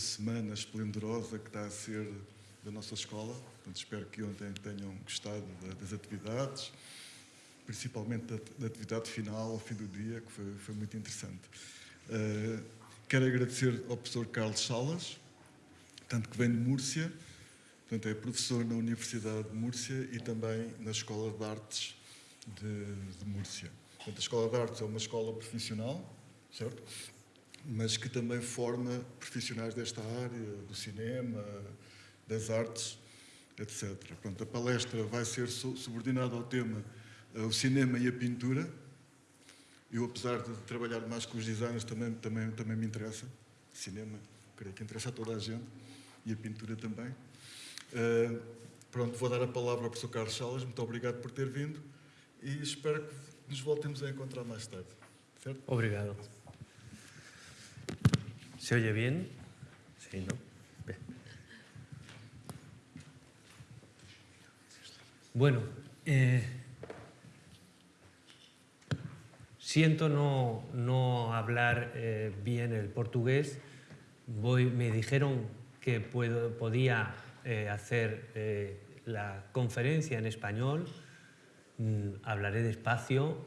semana esplendorosa que está a ser da nossa escola, Portanto, espero que ontem tenham gostado das atividades, principalmente da, da, atividade final, ao fim do dia, que foi, foi muito interessante. Uh, quero agradecer ao professor Carlos Salas, tanto que vem de Múrcia, portanto é professor na Universidade de Múrcia e também na Escola de Artes de, de Múrcia. Portanto, a Escola de Artes é uma escola profissional, certo? Mas que também forma profissionais desta área, do cinema, das artes, etc. Pronto, a palestra vai ser subordinada ao tema uh, o cinema e a pintura. Eu, apesar de trabalhar mais com os designers, também, também, também me interessa. Cinema, creio que interessa a toda a gente. E a pintura também. Uh, pronto, vou dar a palavra ao professor Carlos Salas. Muito obrigado por ter vindo. E espero que nos voltemos a encontrar mais tarde. Certo? Obrigado. ¿Se oye bien? Sí, ¿no? Bueno, eh, siento no, no hablar eh, bien el portugués. Me dijeron que puedo, podía eh, hacer la conferencia en español. Mm, hablaré despacio.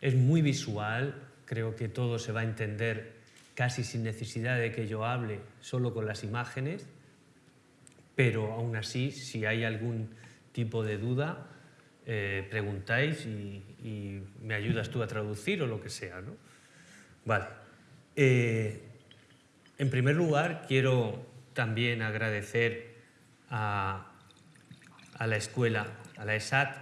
Es muy visual. Creo que todo se va a entender casi sin necesidad de que yo hable, solo con las imágenes. Pero aún así, si hay algún tipo de duda, eh, preguntáis y, me ayudas tú a traducir o lo que sea. ¿no? Vale. Eh, en primer lugar, quiero también agradecer a, a la escuela, a la ESAT,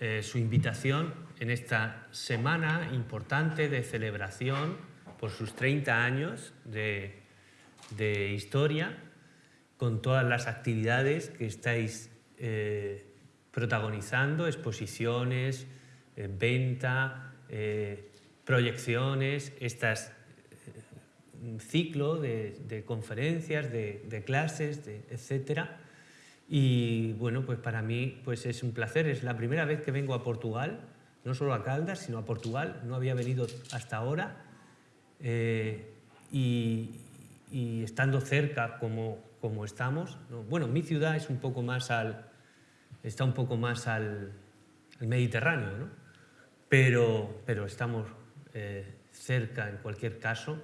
eh, su invitación en esta semana importante de celebración por sus 30 años de, de historia, con todas las actividades que estáis eh, protagonizando exposiciones, eh, venta, eh, proyecciones, este ciclo de, conferencias, de, clases, de, etcétera. Y bueno, pues para mí pues es un placer, es la primera vez que vengo a Portugal, no solo a Caldas, sino a Portugal, no había venido hasta ahora. Eh, y, estando cerca como, como estamos, ¿no? bueno, mi ciudad es un poco más al, está un poco más al, Mediterráneo, ¿no? pero, pero estamos eh, cerca en cualquier caso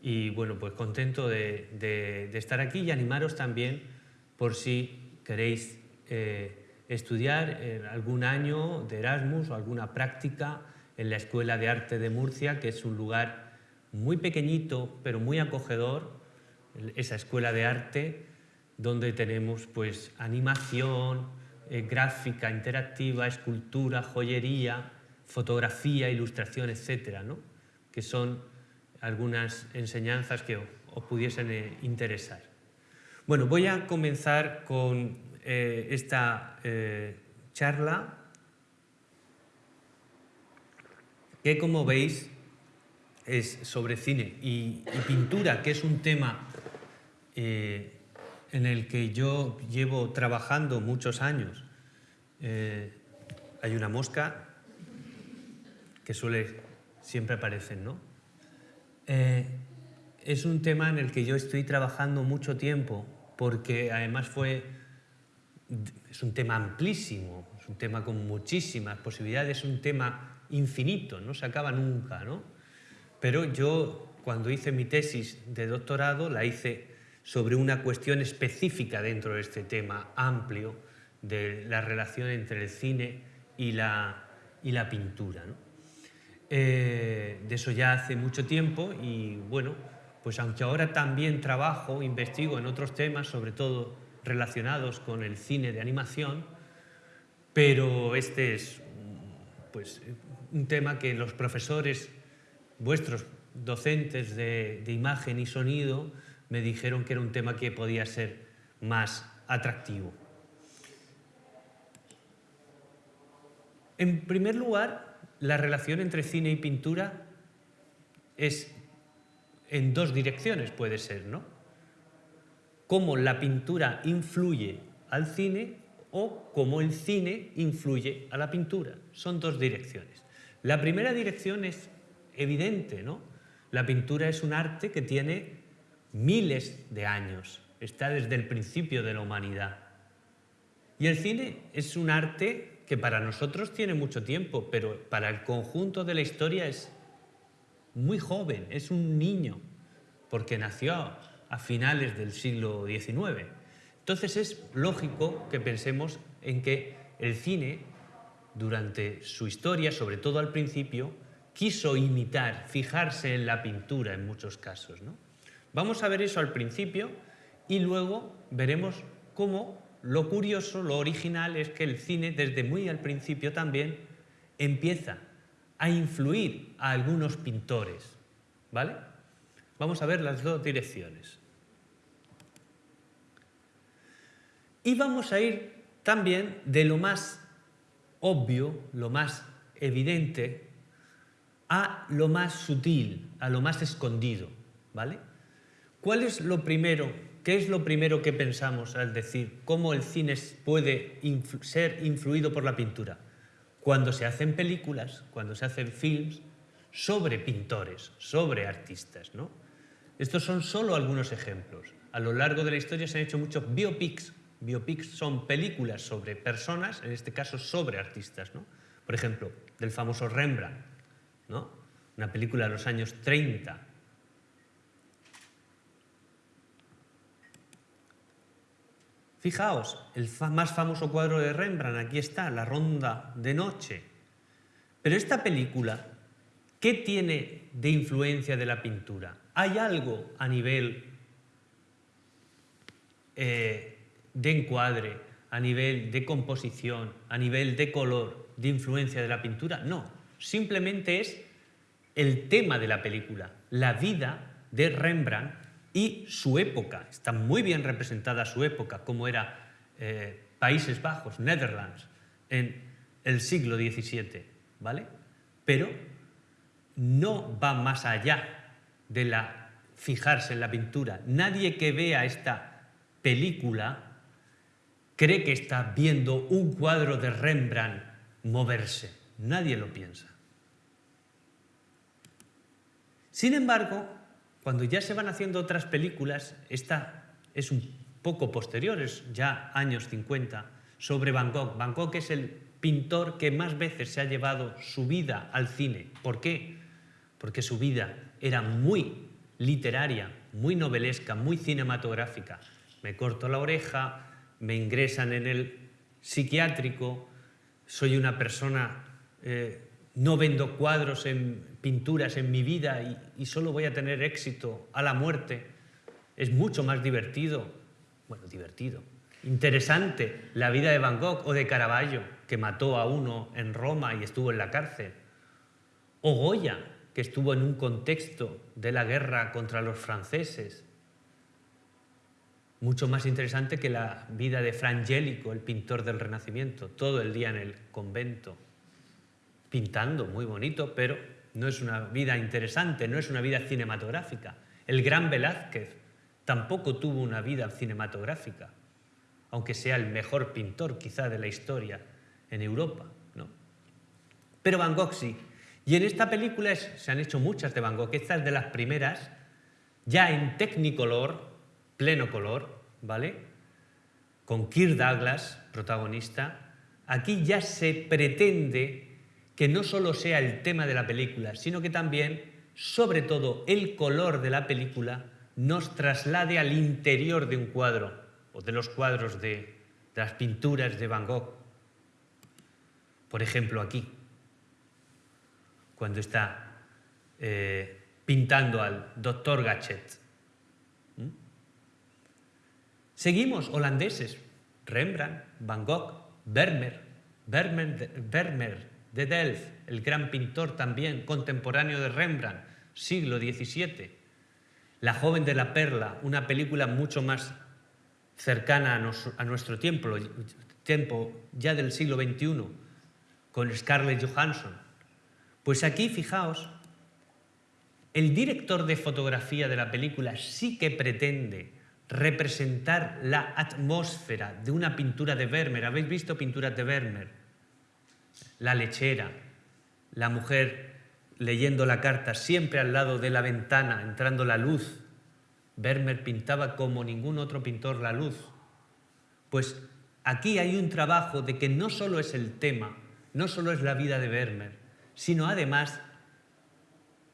y bueno, pues contento de, estar aquí y animaros también por si queréis eh, estudiar en algún año de Erasmus o alguna práctica en la Escuela de Arte de Murcia, que es un lugar muy pequeñito pero muy acogedor, esa escuela de arte donde tenemos pues animación, eh, gráfica, interactiva, escultura, joyería, fotografía, ilustración, etcétera, ¿no? que son algunas enseñanzas que os pudiesen eh, interesar. Bueno, voy a comenzar con eh, esta charla que, como veis, es sobre cine y, pintura, que es un tema eh, en el que yo llevo trabajando muchos años. Eh, hay una mosca que suele, siempre aparecen, ¿no? Eh, es un tema en el que yo estoy trabajando mucho tiempo porque además fue, es un tema amplísimo, es un tema con muchísimas posibilidades, es un tema infinito, no se acaba nunca, ¿no? Pero yo cuando hice mi tesis de doctorado la hice sobre una cuestión específica dentro de este tema amplio de la relación entre el cine y la, y la pintura. Eh, de eso ya hace mucho tiempo y bueno, pues aunque ahora también trabajo, investigo en otros temas, sobre todo relacionados con el cine de animación, pero este es pues, un tema que los profesores, vuestros docentes de, imagen y sonido, me dijeron que era un tema que podía ser más atractivo. En primer lugar, la relación entre cine y pintura es en dos direcciones, puede ser, ¿no? Cómo la pintura influye al cine o cómo el cine influye a la pintura. Son dos direcciones. La primera dirección es evidente, ¿no? La pintura es un arte que tiene miles de años, está desde el principio de la humanidad. Y el cine es un arte que para nosotros tiene mucho tiempo, pero para el conjunto de la historia es muy joven, es un niño, porque nació a finales del siglo XIX. Entonces es lógico que pensemos en que el cine, durante su historia, sobre todo al principio, quiso imitar, fijarse en la pintura en muchos casos. ¿no? Vamos a ver eso al principio y luego veremos cómo lo curioso, lo original es que el cine desde muy al principio también empieza a influir a algunos pintores. ¿Vale? Vamos a ver las dos direcciones. Y vamos a ir también de lo más obvio, lo más evidente, a lo más sutil, a lo más escondido. ¿Vale? ¿Cuál es lo primero ¿Qué es lo primero que pensamos al decir cómo el cine puede ser influido por la pintura? Cuando se hacen películas, cuando se hacen films sobre pintores, sobre artistas. ¿no? Estos son solo algunos ejemplos. A lo largo de la historia se han hecho muchos biopics. Biopics son películas sobre personas, en este caso sobre artistas. ¿no? Por ejemplo, del famoso Rembrandt, una película de los años 30 Fijaos, el más famoso cuadro de Rembrandt, aquí está, La Ronda de Noche. Pero esta película, ¿qué tiene de influencia de la pintura? ¿Hay algo a nivel eh, de encuadre, a nivel de composición, a nivel de color, de influencia de la pintura? No, simplemente es el tema de la película, la vida de Rembrandt y su época. Está muy bien representada su época, como era eh, Países Bajos, Netherlands, en el siglo XVII, ¿vale? Pero no va más allá de la fijarse en la pintura. Nadie que vea esta película cree que está viendo un cuadro de Rembrandt moverse. Nadie lo piensa. Sin embargo, cuando ya se van haciendo otras películas, esta es un poco posterior, es ya años 50, sobre Van Gogh. Van Gogh es el pintor que más veces se ha llevado su vida al cine. ¿Por qué? Porque su vida era muy literaria, muy novelesca, muy cinematográfica. Me corto la oreja, me ingresan en el psiquiátrico, soy una persona eh, no vendo cuadros en pinturas en mi vida y, solo voy a tener éxito a la muerte. Es mucho más divertido, bueno, divertido, interesante la vida de Van Gogh o de Caravaggio, que mató a uno en Roma y estuvo en la cárcel. O Goya, que estuvo en un contexto de la guerra contra los franceses. Mucho más interesante que la vida de Frangélico, el pintor del Renacimiento, todo el día en el convento pintando, muy bonito, pero no es una vida interesante, no es una vida cinematográfica. El gran Velázquez tampoco tuvo una vida cinematográfica, aunque sea el mejor pintor quizá de la historia en Europa. ¿no? Pero Van Gogh sí. Y en esta película se han hecho muchas de Van Gogh, esta es de las primeras, ya en Technicolor, pleno color, ¿vale? Con Kirk Douglas, protagonista. Aquí ya se pretende que no solo sea el tema de la película, sino que también, sobre todo, el color de la película nos traslade al interior de un cuadro o de los cuadros de, las pinturas de Van Gogh. Por ejemplo, aquí, cuando está eh, pintando al doctor Gachet. ¿Mm? Seguimos, holandeses, Rembrandt, Van Gogh, Vermeer, Vermeer, Vermeer de Delft, el gran pintor también contemporáneo de Rembrandt, siglo XVII. La joven de la perla, una película mucho más cercana a, nuestro tiempo, tiempo ya del siglo XXI, con Scarlett Johansson. Pues aquí, fijaos, el director de fotografía de la película sí que pretende representar la atmósfera de una pintura de Vermeer. ¿Habéis visto pinturas de Vermeer? La lechera, la mujer leyendo la carta, siempre al lado de la ventana, entrando la luz. Vermeer pintaba como ningún otro pintor la luz. Pues aquí hay un trabajo de que no solo es el tema, no solo es la vida de Vermeer, sino además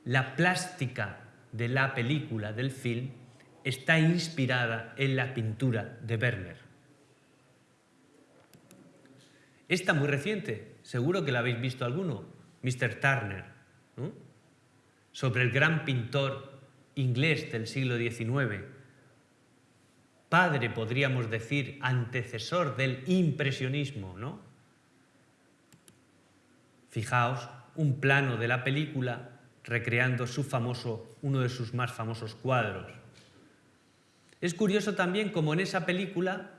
la plástica de la película, del film, está inspirada en la pintura de Vermeer. Esta muy reciente, seguro que la habéis visto alguno, Mr. Turner, sobre el gran pintor inglés del siglo XIX, padre, podríamos decir, antecesor del impresionismo, ¿no? Fijaos, un plano de la película recreando su famoso, uno de sus más famosos cuadros. Es curioso también como en esa película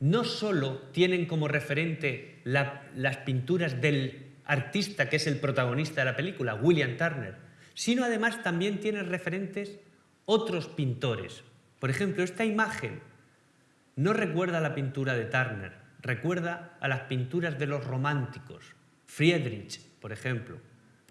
no solo tienen como referente las pinturas del artista que es el protagonista de la película, William Turner, sino además también tiene referentes otros pintores. Por ejemplo, esta imagen no recuerda a la pintura de Turner, recuerda a las pinturas de los románticos. Friedrich, por ejemplo,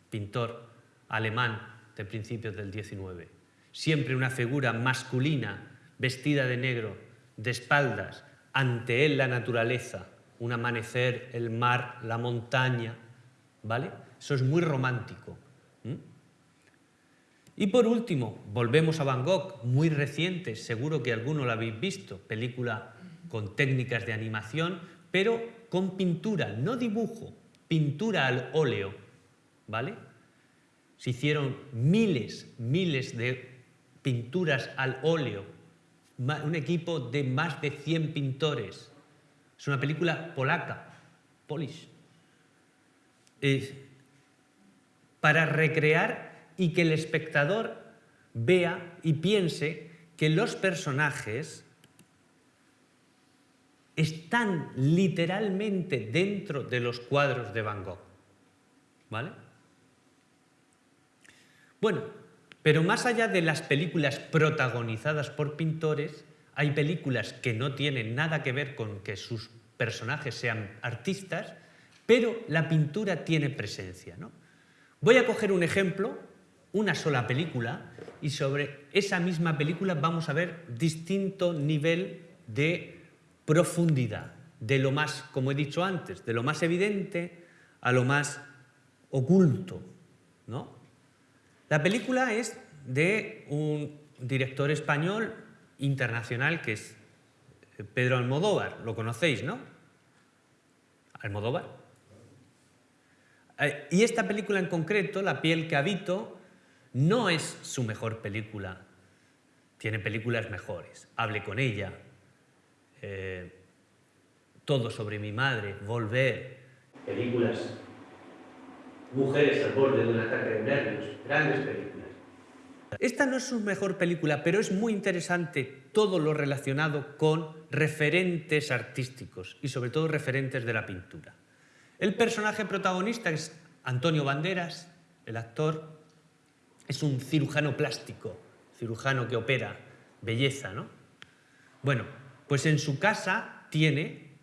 pintor alemán de principios del XIX. Siempre una figura masculina, vestida de negro, de espaldas, ante él la naturaleza, un amanecer, el mar, la montaña, ¿vale? Eso es muy romántico. Y por último, volvemos a Van Gogh, muy reciente, seguro que alguno lo habéis visto, película con técnicas de animación, pero con pintura, no dibujo, pintura al óleo, ¿vale? Se hicieron miles, miles de pinturas al óleo, un equipo de más de 100 pintores. Es una película polaca, Polish. para recrear y que el espectador vea y piense que los personajes están literalmente dentro de los cuadros de Van Gogh. ¿Vale? Bueno, pero más allá de las películas protagonizadas por pintores, hay películas que no tienen nada que ver con que sus personajes sean artistas, pero la pintura tiene presencia. ¿no? Voy a coger un ejemplo, una sola película, y sobre esa misma película vamos a ver distinto nivel de profundidad, de lo más, como he dicho antes, de lo más evidente a lo más oculto. ¿no? La película es de un director español internacional que es eh, Pedro Almodóvar, lo conocéis, ¿no? Almodóvar. Eh, y esta película en concreto, La piel que habito, no es su mejor película. Tiene películas mejores. Hable con ella, eh, Todo sobre mi madre, Volver. Películas Mujeres al borde de un ataque de nervios, grandes películas. Esta no es su mejor película, pero es muy interesante todo lo relacionado con referentes artísticos y sobre todo referentes de la pintura. El personaje protagonista es Antonio Banderas, el actor, es un cirujano plástico, cirujano que opera belleza, ¿no? Bueno, pues en su casa tiene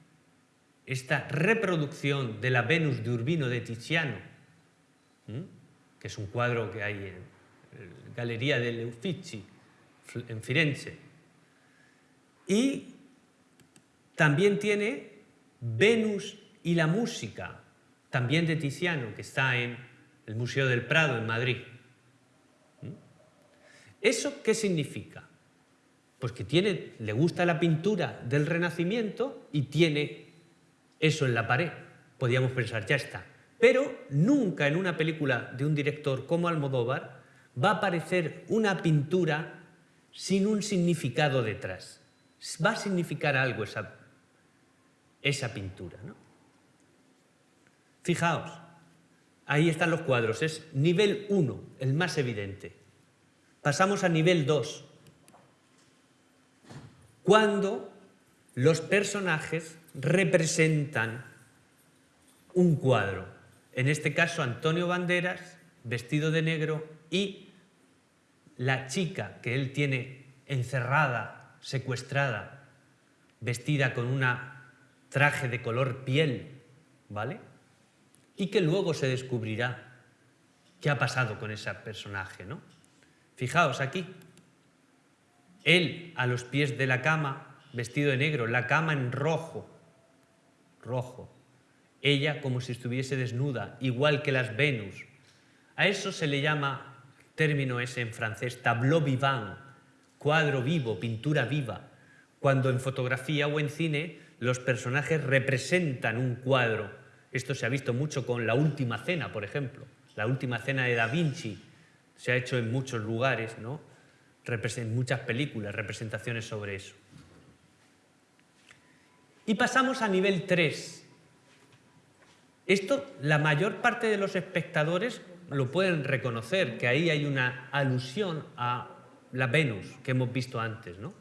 esta reproducción de la Venus de Urbino de Tiziano, que es un cuadro que hay en la Galería del Uffizi, en Firenze. Y también tiene Venus y la música, también de Tiziano, que está en el Museo del Prado, en Madrid. ¿Eso qué significa? Pues que tiene, le gusta la pintura del Renacimiento y tiene eso en la pared. Podríamos pensar, ya está, pero nunca en una película de un director como Almodóvar va a aparecer una pintura sin un significado detrás. Va a significar algo esa, esa pintura. ¿no? Fijaos, ahí están los cuadros, es nivel 1, el más evidente. Pasamos a nivel 2, cuando los personajes representan un cuadro en este caso Antonio Banderas, vestido de negro, y la chica que él tiene encerrada, secuestrada, vestida con un traje de color piel, ¿vale? Y que luego se descubrirá qué ha pasado con ese personaje, ¿no? Fijaos aquí, él a los pies de la cama, vestido de negro, la cama en rojo, rojo. Ella como si estuviese desnuda, igual que las Venus. A eso se le llama, término ese en francés, tableau vivant, cuadro vivo, pintura viva, cuando en fotografía o en cine los personajes representan un cuadro. Esto se ha visto mucho con La Última Cena, por ejemplo. La Última Cena de Da Vinci se ha hecho en muchos lugares, ¿no? en muchas películas, representaciones sobre eso. Y pasamos a nivel 3. Esto la mayor parte de los espectadores lo pueden reconocer, que ahí hay una alusión a la Venus que hemos visto antes, ¿no?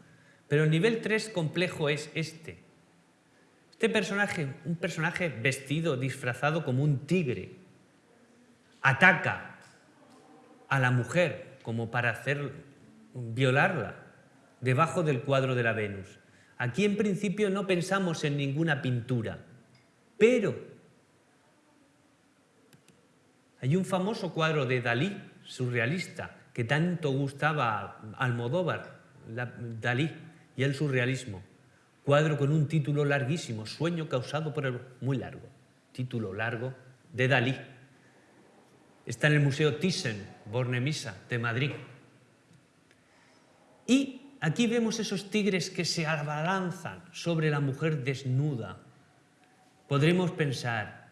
Pero el nivel 3 complejo es este. Este personaje, un personaje vestido, disfrazado como un tigre, ataca a la mujer como para hacer violarla debajo del cuadro de la Venus. Aquí en principio no pensamos en ninguna pintura, pero hay un famoso cuadro de Dalí, surrealista, que tanto gustaba a Almodóvar, Dalí y el surrealismo. Cuadro con un título larguísimo, Sueño causado por el... muy largo, título largo de Dalí. Está en el Museo Thyssen, Bornemisa, de Madrid. Y aquí vemos esos tigres que se abalanzan sobre la mujer desnuda. Podremos pensar,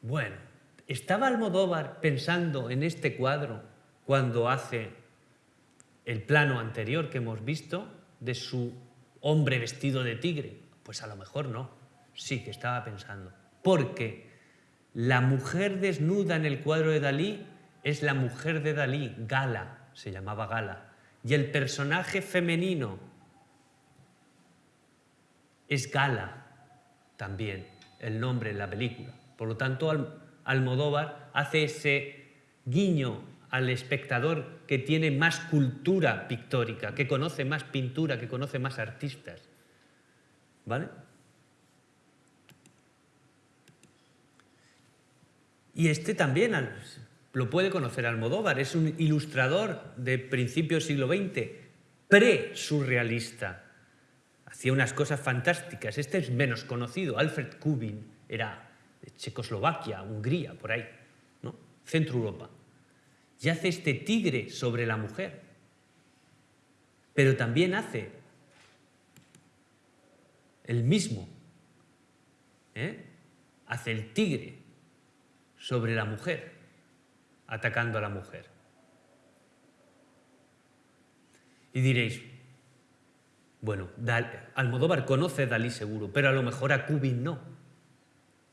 bueno, ¿estaba Almodóvar pensando en este cuadro cuando hace el plano anterior que hemos visto de su hombre vestido de tigre? Pues a lo mejor no, sí que estaba pensando. Porque la mujer desnuda en el cuadro de Dalí es la mujer de Dalí, Gala, se llamaba Gala y el personaje femenino es Gala también, el nombre en la película. Por lo tanto, Almodóvar hace ese guiño al espectador que tiene más cultura pictórica, que conoce más pintura, que conoce más artistas. ¿Vale? Y este también, lo puede conocer Almodóvar, es un ilustrador de principios siglo XX, pre-surrealista. Hacía unas cosas fantásticas. Este es menos conocido. Alfred Kubin era Checoslovaquia, Hungría, por ahí, ¿no? Centro Europa. Y hace este tigre sobre la mujer. Pero también hace el mismo. ¿eh? Hace el tigre sobre la mujer atacando a la mujer. Y diréis, bueno, Almodóvar conoce a Dalí seguro, pero a lo mejor a Kubin no.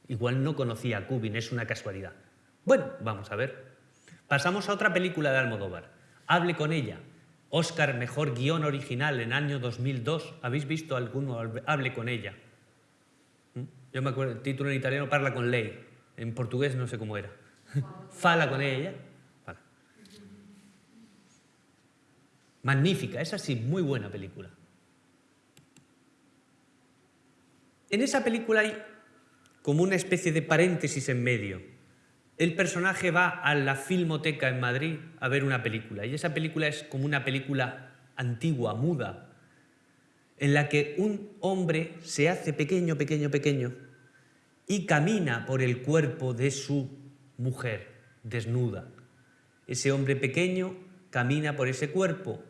Igual no conocía a Kubin, es una casualidad. Bueno, vamos a ver. Pasamos a otra película de Almodóvar. Hable con ella. Oscar, mejor guion original en año 2002. ¿Habéis visto alguno? Hable con ella. ¿Mm? Yo me acuerdo, el título en italiano parla con ley. En portugués no sé cómo era. Fala con ella. Magnífica, es así, muy buena película. En esa película hay como una especie de paréntesis en medio. El personaje va a la Filmoteca en Madrid a ver una película y esa película es como una película antigua, muda, en la que un hombre se hace pequeño, pequeño, pequeño y camina por el cuerpo de su mujer desnuda. Ese hombre pequeño camina por ese cuerpo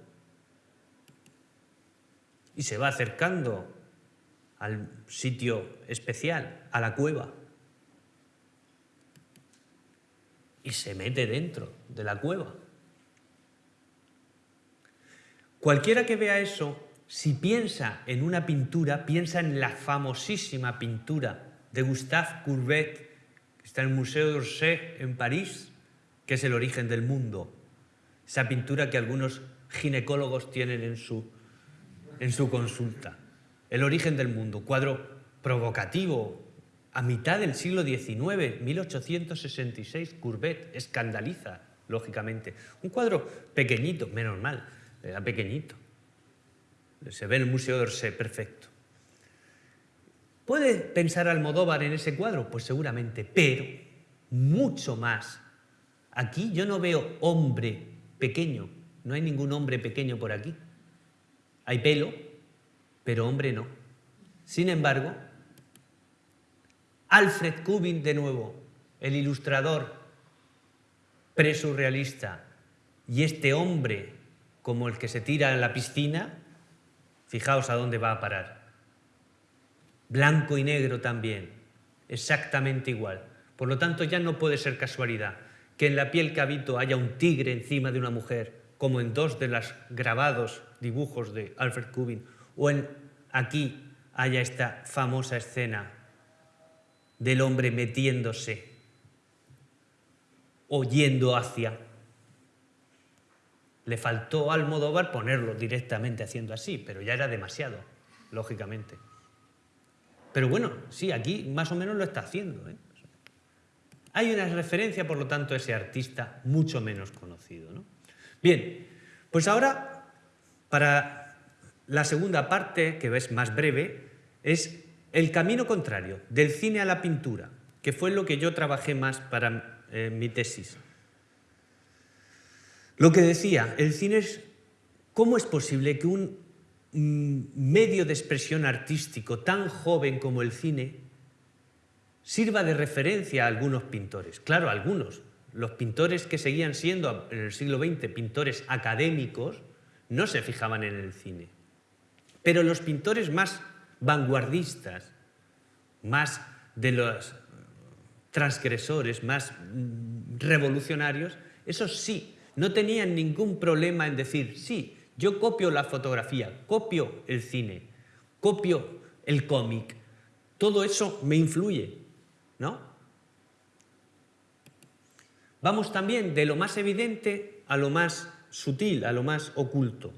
y se va acercando al sitio especial, a la cueva. Y se mete dentro de la cueva. Cualquiera que vea eso, si piensa en una pintura, piensa en la famosísima pintura de Gustave Courbet Está en el Museo d'Orsay en París, que es el origen del mundo. Esa pintura que algunos ginecólogos tienen en su, en su consulta. El origen del mundo, cuadro provocativo, a mitad del siglo XIX, 1866, Courbet, escandaliza, lógicamente. Un cuadro pequeñito, menos mal, era pequeñito. Se ve en el Museo d'Orsay, perfecto. ¿Puede pensar Almodóvar en ese cuadro? Pues seguramente, pero mucho más Aquí yo no veo hombre pequeño, no hay ningún hombre pequeño por aquí. Hay pelo, pero hombre no. Sin embargo, Alfred Kubin de nuevo, el ilustrador presurrealista, y este hombre como el que se tira en la piscina, fijaos a dónde va a parar. Blanco y negro también, exactamente igual. Por lo tanto, ya no puede ser casualidad que en la piel que habito haya un tigre encima de una mujer, como en dos de los grabados dibujos de Alfred Kubin, o en aquí haya esta famosa escena del hombre metiéndose o yendo hacia. Le faltó al Almodóvar ponerlo directamente haciendo así, pero ya era demasiado, lógicamente. Pero bueno, sí, aquí más o menos lo está haciendo. ¿eh? Hay una referencia, por lo tanto, a ese artista mucho menos conocido. Bien, pues ahora, para la segunda parte, que es más breve, es el camino contrario, del cine a la pintura, que fue lo que yo trabajé más para eh, mi tesis. Lo que decía, el cine es, ¿cómo es posible que un mm, medio de expresión artístico tan joven como el cine sirva de referencia a algunos pintores. Claro, algunos. Los pintores que seguían siendo en el siglo XX pintores académicos no se fijaban en el cine. Pero los pintores más vanguardistas, más de los transgresores, más revolucionarios, esos sí, no tenían ningún problema en decir, sí, yo copio la fotografía, copio el cine, copio el cómic, todo eso me influye, ¿no? Vamos también de lo más evidente a lo más sutil, a lo más oculto.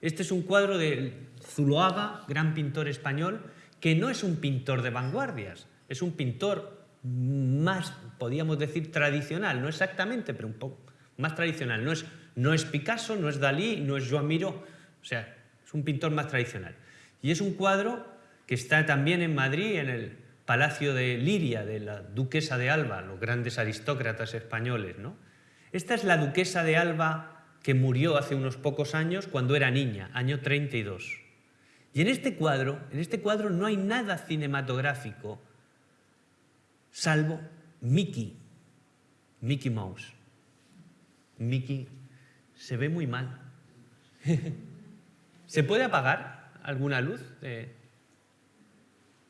Este es un cuadro de Zuloaga, gran pintor español, que no es un pintor de vanguardias, es un pintor más, podríamos decir, tradicional, no exactamente, pero un poco más tradicional. No es, no es Picasso, no es Dalí, no es Joan Miró, o sea, es un pintor más tradicional. Y es un cuadro que está también en Madrid, en el Palacio de Liria, de la duquesa de Alba, los grandes aristócratas españoles. ¿no? Esta es la duquesa de Alba que murió hace unos pocos años cuando era niña, año 32. Y en este cuadro, en este cuadro no hay nada cinematográfico salvo Mickey, Mickey Mouse. Mickey se ve muy mal. ¿Se puede apagar alguna luz?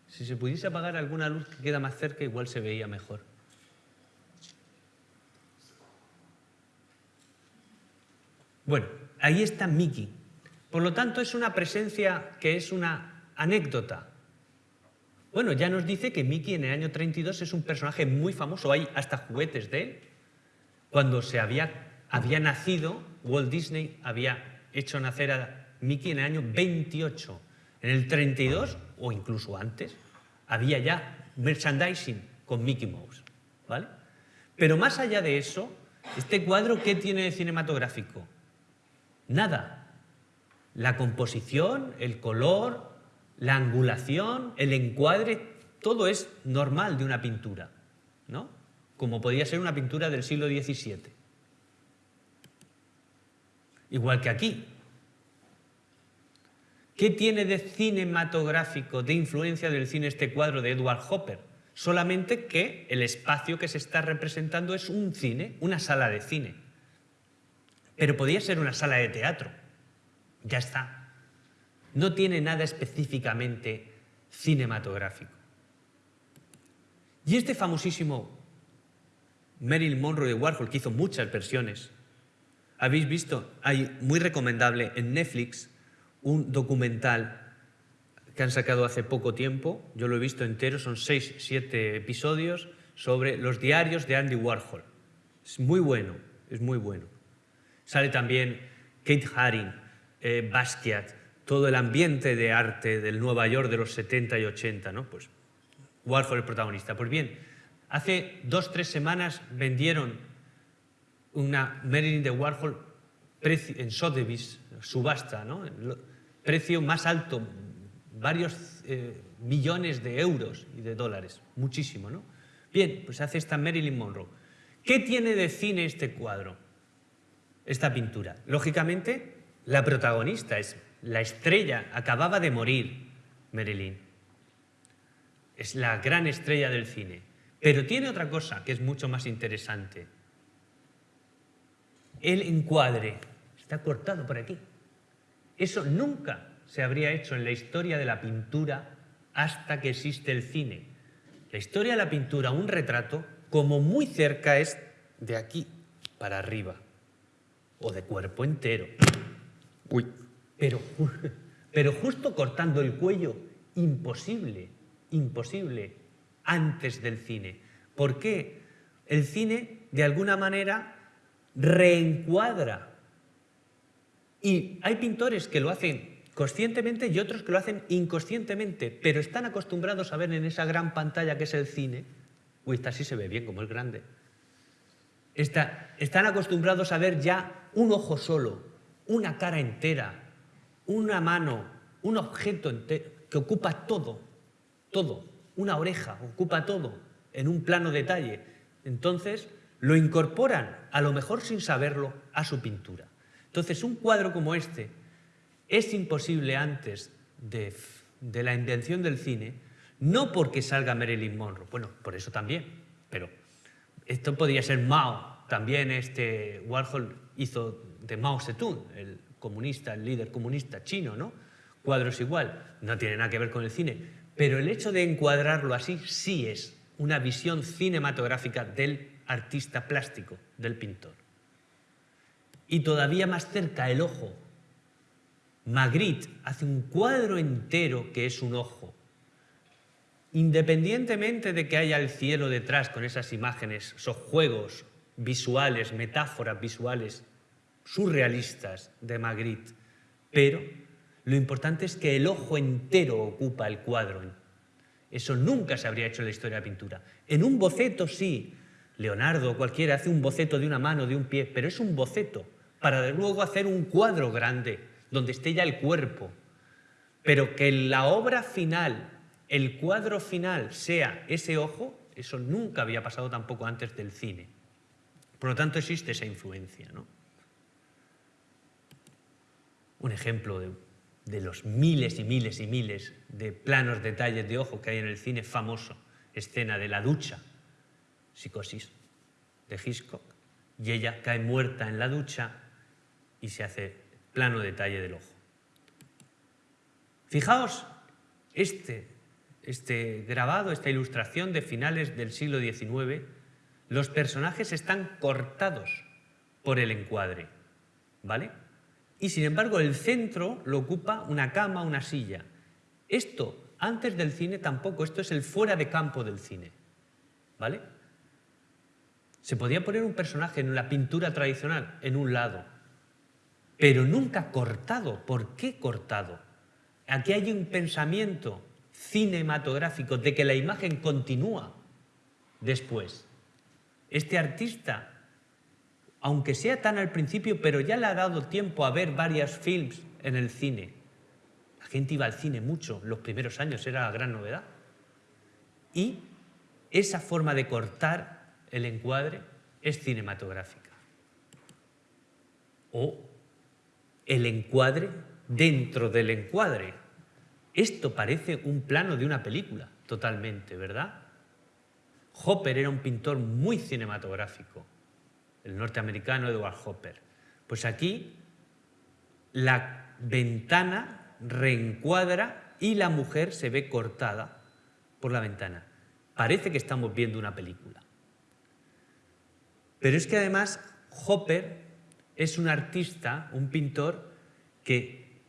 Si se pudiese apagar alguna luz que queda más cerca, igual se veía mejor. Bueno, ahí está Mickey. Por lo tanto, es una presencia que es una anécdota. Bueno, ya nos dice que Mickey en el año 32 es un personaje muy famoso, hay hasta juguetes de él. Cuando se había, había nacido, Walt Disney había hecho nacer a Mickey en el año 28. En el 32, o incluso antes, había ya merchandising con Mickey Mouse. ¿vale? Pero más allá de eso, este cuadro, ¿qué tiene de cinematográfico? Nada. La composición, el color, la angulación, el encuadre, todo es normal de una pintura, ¿no? Como podía ser una pintura del siglo XVII. Igual que aquí, ¿Qué tiene de cinematográfico, de influencia del cine este cuadro de Edward Hopper? Solamente que el espacio que se está representando es un cine, una sala de cine. Pero podría ser una sala de teatro. Ya está. No tiene nada específicamente cinematográfico. Y este famosísimo Marilyn Monroe de Warhol, que hizo muchas versiones, habéis visto, hay muy recomendable en Netflix, un documental que han sacado hace poco tiempo, yo lo he visto entero, son seis, siete episodios, sobre los diarios de Andy Warhol. Es muy bueno, es muy bueno. Sale también Kate Haring, eh, Basquiat, todo el ambiente de arte del Nueva York de los 70 y 80, ¿no? Pues Warhol el protagonista. Pues bien, hace dos, tres semanas vendieron una Marilyn de Warhol en Sotheby's, subasta, ¿no? precio más alto, varios eh, millones de euros y de dólares, muchísimo, ¿no? Bien, pues hace esta Marilyn Monroe, ¿Qué tiene de cine este cuadro? Esta pintura. Lógicamente, la protagonista es la estrella, acababa de morir Marilyn. Es la gran estrella del cine. Pero tiene otra cosa que es mucho más interesante. El encuadre está cortado por aquí. Eso nunca se habría hecho en la historia de la pintura hasta que existe el cine. La historia de la pintura, un retrato, como muy cerca es de aquí para arriba, o de cuerpo entero. Pero, pero justo cortando el cuello, imposible, imposible, antes del cine. ¿Por qué? El cine, de alguna manera, reencuadra. Y hay pintores que lo hacen conscientemente y otros que lo hacen inconscientemente, pero están acostumbrados a ver en esa gran pantalla que es el cine, uy, esta sí se ve bien como es grande, están acostumbrados a ver ya un ojo solo, una cara entera, una mano, un objeto que ocupa todo, todo, una oreja, ocupa todo, en un plano detalle. Entonces, lo incorporan, a lo mejor sin saberlo, a su pintura. Entonces, un cuadro como este, es imposible antes de, la invención del cine, no porque salga Marilyn Monroe, bueno, por eso también, pero esto podría ser Mao, también este Warhol hizo de Mao Zedong, el comunista, el líder comunista chino, ¿no? Cuadros igual, no tiene nada que ver con el cine, pero el hecho de encuadrarlo así sí es una visión cinematográfica del artista plástico, del pintor. Y todavía más cerca el ojo, Magritte hace un cuadro entero que es un ojo. Independientemente de que haya el cielo detrás con esas imágenes, esos juegos visuales, metáforas visuales surrealistas de Magritte, pero lo importante es que el ojo entero ocupa el cuadro. Eso nunca se habría hecho en la historia de la pintura. En un boceto sí, Leonardo o cualquiera hace un boceto de una mano, de un pie, pero es un boceto para luego hacer un cuadro grande donde esté ya el cuerpo, pero que la obra final, el cuadro final sea ese ojo, eso nunca había pasado tampoco antes del cine. Por lo tanto, existe esa influencia. ¿no? Un ejemplo de, los miles y miles y miles de planos detalles de ojo que hay en el cine famoso, escena de la ducha, psicosis de Hitchcock, y ella cae muerta en la ducha y se hace plano detalle del ojo. Fijaos, este, este grabado, esta ilustración de finales del siglo XIX, los personajes están cortados por el encuadre, ¿vale? Y sin embargo el centro lo ocupa una cama, una silla. Esto, antes del cine tampoco, esto es el fuera de campo del cine, ¿vale? Se podía poner un personaje en la pintura tradicional en un lado, pero nunca cortado. ¿Por qué cortado? Aquí hay un pensamiento cinematográfico de que la imagen continúa después. Este artista, aunque sea tan al principio, pero ya le ha dado tiempo a ver varios films en el cine. La gente iba al cine mucho, los primeros años era la gran novedad. Y esa forma de cortar el encuadre es cinematográfica. O el encuadre dentro del encuadre. Esto parece un plano de una película, totalmente, ¿verdad? Hopper era un pintor muy cinematográfico, el norteamericano Edward Hopper. Pues aquí la ventana reencuadra y la mujer se ve cortada por la ventana. Parece que estamos viendo una película. Pero es que además Hopper es un artista, un pintor, que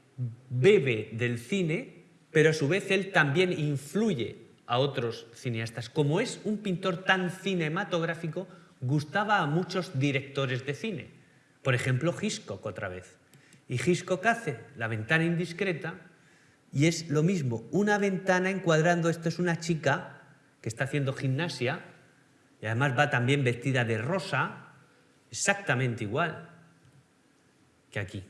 bebe del cine, pero a su vez él también influye a otros cineastas. Como es un pintor tan cinematográfico, gustaba a muchos directores de cine. Por ejemplo, Hitchcock otra vez. Y Hitchcock hace La ventana indiscreta y es lo mismo, una ventana encuadrando, esto es una chica que está haciendo gimnasia y además va también vestida de rosa, exactamente igual que aquí.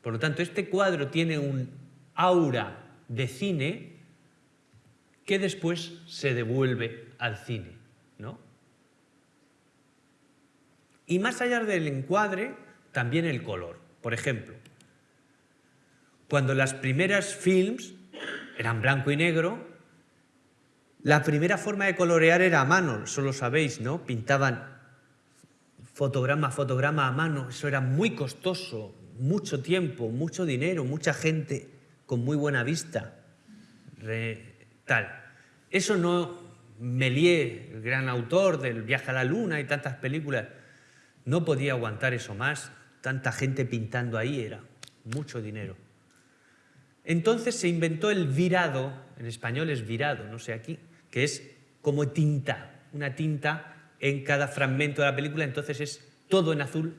Por lo tanto, este cuadro tiene un aura de cine que después se devuelve al cine. ¿no? Y más allá del encuadre, también el color. Por ejemplo, cuando las primeras films eran blanco y negro, la primera forma de colorear era a mano, eso lo sabéis, ¿no? Pintaban fotograma a fotograma a mano, eso era muy costoso, mucho tiempo, mucho dinero, mucha gente con muy buena vista. tal. Eso no, Méliès, el gran autor del Viaje a la Luna y tantas películas, no podía aguantar eso más, tanta gente pintando ahí, era mucho dinero. Entonces se inventó el virado, en español es virado, no sé aquí, que es como tinta, una tinta en cada fragmento de la película, entonces es todo en azul.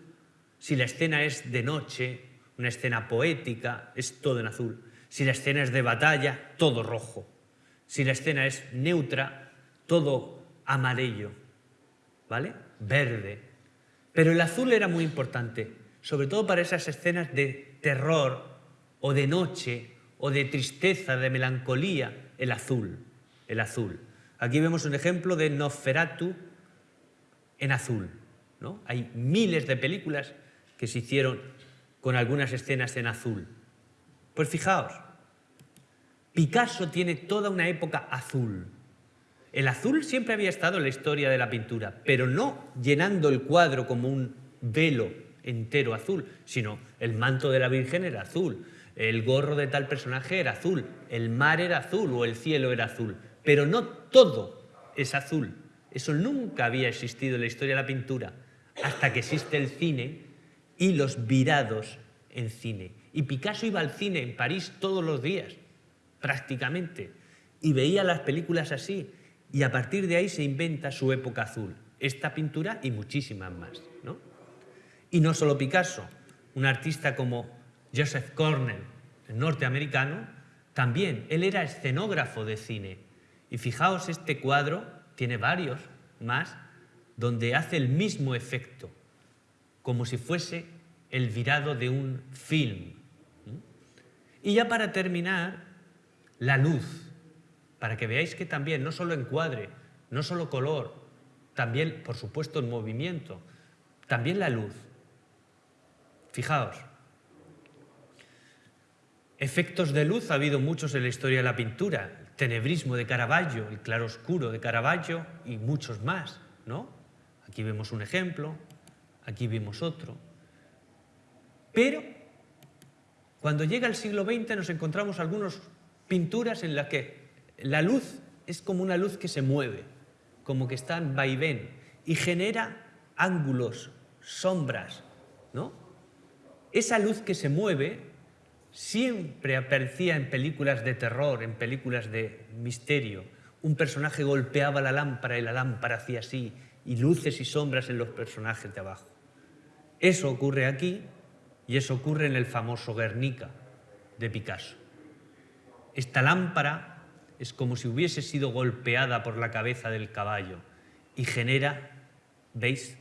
Si la escena es de noche, una escena poética, es todo en azul. Si la escena es de batalla, todo rojo. Si la escena es neutra, todo amarillo, ¿vale? Verde. Pero el azul era muy importante, sobre todo para esas escenas de terror o de noche o de tristeza, de melancolía, el azul el azul. Aquí vemos un ejemplo de Nosferatu en azul. ¿no? Hay miles de películas que se hicieron con algunas escenas en azul. Pues fijaos, Picasso tiene toda una época azul. El azul siempre había estado en la historia de la pintura, pero no llenando el cuadro como un velo entero azul, sino el manto de la Virgen era azul, el gorro de tal personaje era azul, el mar era azul o el cielo era azul pero no todo es azul. Eso nunca había existido en la historia de la pintura, hasta que existe el cine y los virados en cine. Y Picasso iba al cine en París todos los días, prácticamente, y veía las películas así, y a partir de ahí se inventa su época azul, esta pintura y muchísimas más. ¿no? Y no solo Picasso, un artista como Joseph Cornell, norteamericano, también, él era escenógrafo de cine, y fijaos, este cuadro tiene varios más, donde hace el mismo efecto, como si fuese el virado de un film. Y ya para terminar, la luz, para que veáis que también, no solo encuadre, no solo color, también, por supuesto, en movimiento, también la luz. Fijaos, efectos de luz ha habido muchos en la historia de la pintura tenebrismo de Caravaggio, el claroscuro de Caravaggio y muchos más, ¿no? Aquí vemos un ejemplo, aquí vemos otro. Pero cuando llega el siglo XX nos encontramos algunas pinturas en las que la luz es como una luz que se mueve, como que está en vaivén y genera ángulos, sombras, ¿no? Esa luz que se mueve siempre aparecía en películas de terror, en películas de misterio. Un personaje golpeaba la lámpara y la lámpara hacía así, y luces y sombras en los personajes de abajo. Eso ocurre aquí y eso ocurre en el famoso Guernica de Picasso. Esta lámpara es como si hubiese sido golpeada por la cabeza del caballo y genera, ¿veis?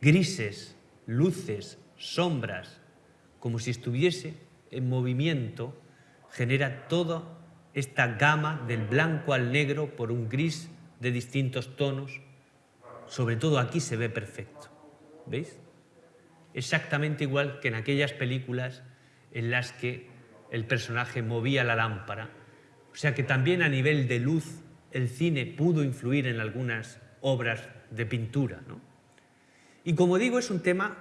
Grises, luces, sombras, como si estuviese en movimiento genera toda esta gama del blanco al negro por un gris de distintos tonos. Sobre todo aquí se ve perfecto. ¿Veis? Exactamente igual que en aquellas películas en las que el personaje movía la lámpara. O sea que también a nivel de luz el cine pudo influir en algunas obras de pintura. Y como digo, es un tema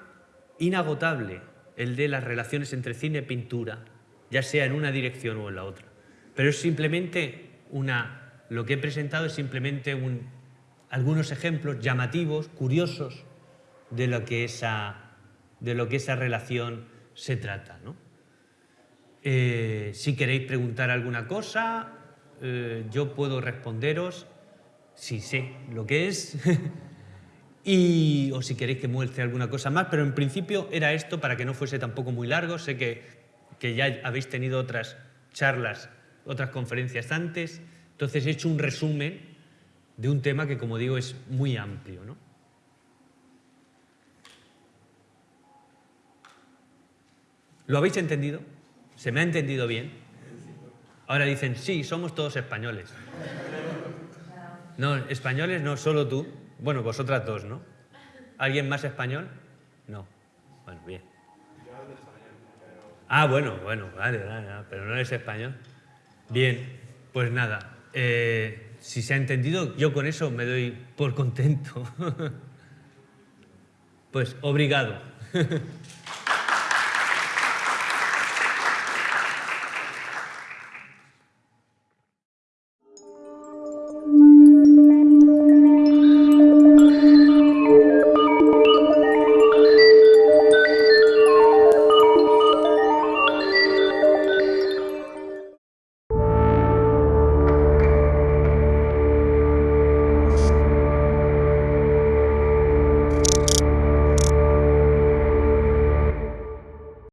inagotable el de las relaciones entre cine y pintura, ya sea en una dirección o en la otra. Pero es simplemente una, lo que he presentado es simplemente un, algunos ejemplos llamativos, curiosos, de lo que esa, de lo que esa relación se trata. Eh, si queréis preguntar alguna cosa, eh, yo puedo responderos si sé lo que es Y, o si queréis que muestre alguna cosa más, pero en principio era esto para que no fuese tampoco muy largo. Sé que, que ya habéis tenido otras charlas, otras conferencias antes, entonces he hecho un resumen de un tema que, como digo, es muy amplio. ¿no? ¿Lo habéis entendido? ¿Se me ha entendido bien? Ahora dicen, sí, somos todos españoles. No, españoles no, solo tú. Bueno, vosotras dos, ¿no? ¿Alguien más español? No. Bueno, bien. Ah, bueno, bueno, vale, vale, pero no eres español. Bien, pues nada. eh, si se ha entendido, yo con eso me doy por contento. pues obrigado.